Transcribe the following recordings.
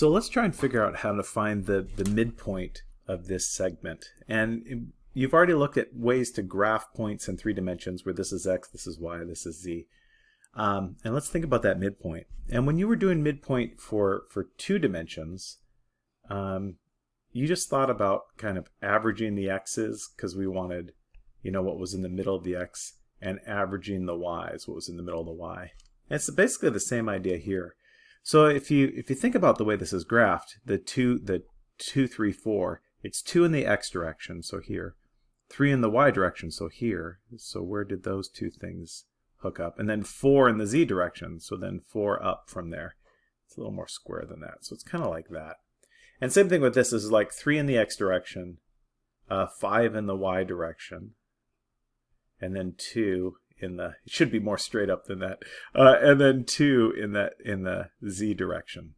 So let's try and figure out how to find the, the midpoint of this segment. And you've already looked at ways to graph points in three dimensions where this is x, this is y, this is z. Um, and let's think about that midpoint. And when you were doing midpoint for, for two dimensions, um, you just thought about kind of averaging the x's because we wanted, you know, what was in the middle of the x and averaging the y's, what was in the middle of the y. And it's basically the same idea here. So if you if you think about the way this is graphed, the two the two three four, it's two in the x direction, so here, three in the y direction, so here. So where did those two things hook up? And then four in the z direction, so then four up from there. It's a little more square than that, so it's kind of like that. And same thing with this is like three in the x direction, uh, five in the y direction, and then two in the it should be more straight up than that. Uh, and then two in that in the z direction.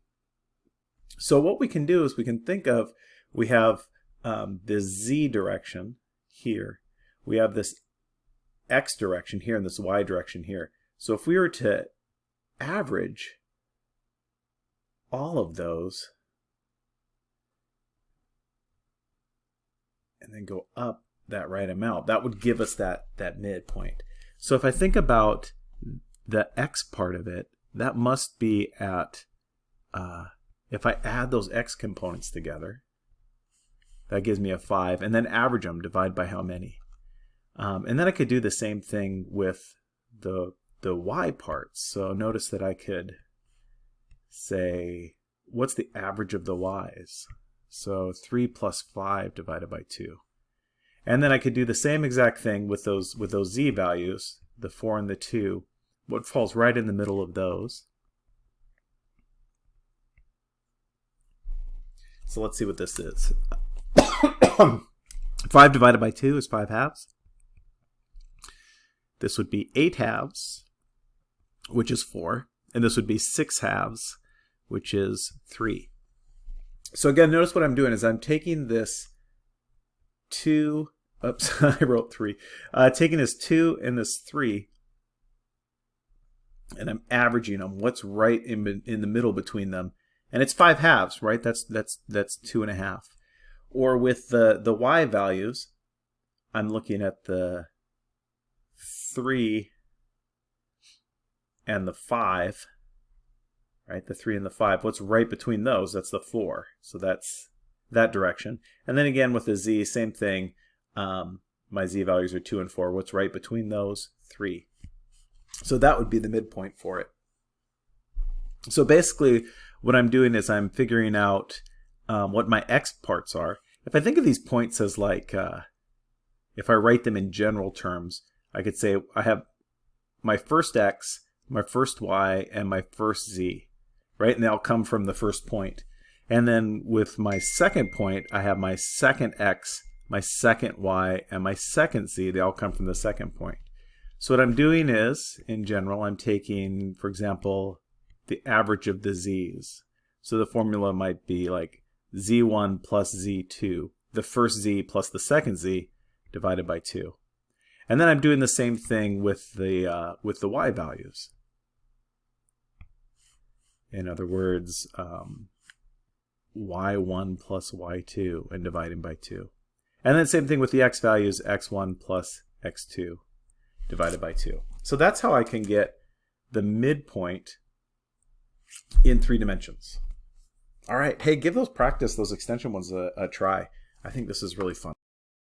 So what we can do is we can think of we have um, z direction here. We have this x direction here and this y direction here. So if we were to average all of those and then go up that right amount that would give us that that midpoint so if I think about the x part of it, that must be at, uh, if I add those x components together, that gives me a 5, and then average them, divide by how many. Um, and then I could do the same thing with the, the y parts. So notice that I could say, what's the average of the y's? So 3 plus 5 divided by 2. And then I could do the same exact thing with those with those z values, the 4 and the 2. What falls right in the middle of those? So let's see what this is. 5 divided by 2 is 5 halves. This would be 8 halves, which is 4. And this would be 6 halves, which is 3. So again, notice what I'm doing is I'm taking this two, oops, I wrote three, uh, taking this two and this three, and I'm averaging them. What's right in, in the middle between them? And it's five halves, right? That's, that's, that's two and a half. Or with the, the y values, I'm looking at the three and the five, right? The three and the five. What's right between those? That's the four. So that's that direction. And then again with the z, same thing. Um, my z values are 2 and 4. What's right between those? 3. So that would be the midpoint for it. So basically what I'm doing is I'm figuring out um, what my x parts are. If I think of these points as like, uh, if I write them in general terms, I could say I have my first x, my first y, and my first z, right? And they all come from the first point. And then with my second point, I have my second x, my second y, and my second z. They all come from the second point. So what I'm doing is, in general, I'm taking, for example, the average of the z's. So the formula might be like z1 plus z2, the first z plus the second z divided by 2. And then I'm doing the same thing with the, uh, with the y values. In other words, um, y1 plus y2 and dividing by 2. And then same thing with the x values, x1 plus x2 divided by 2. So that's how I can get the midpoint in three dimensions. All right, hey, give those practice, those extension ones a, a try. I think this is really fun.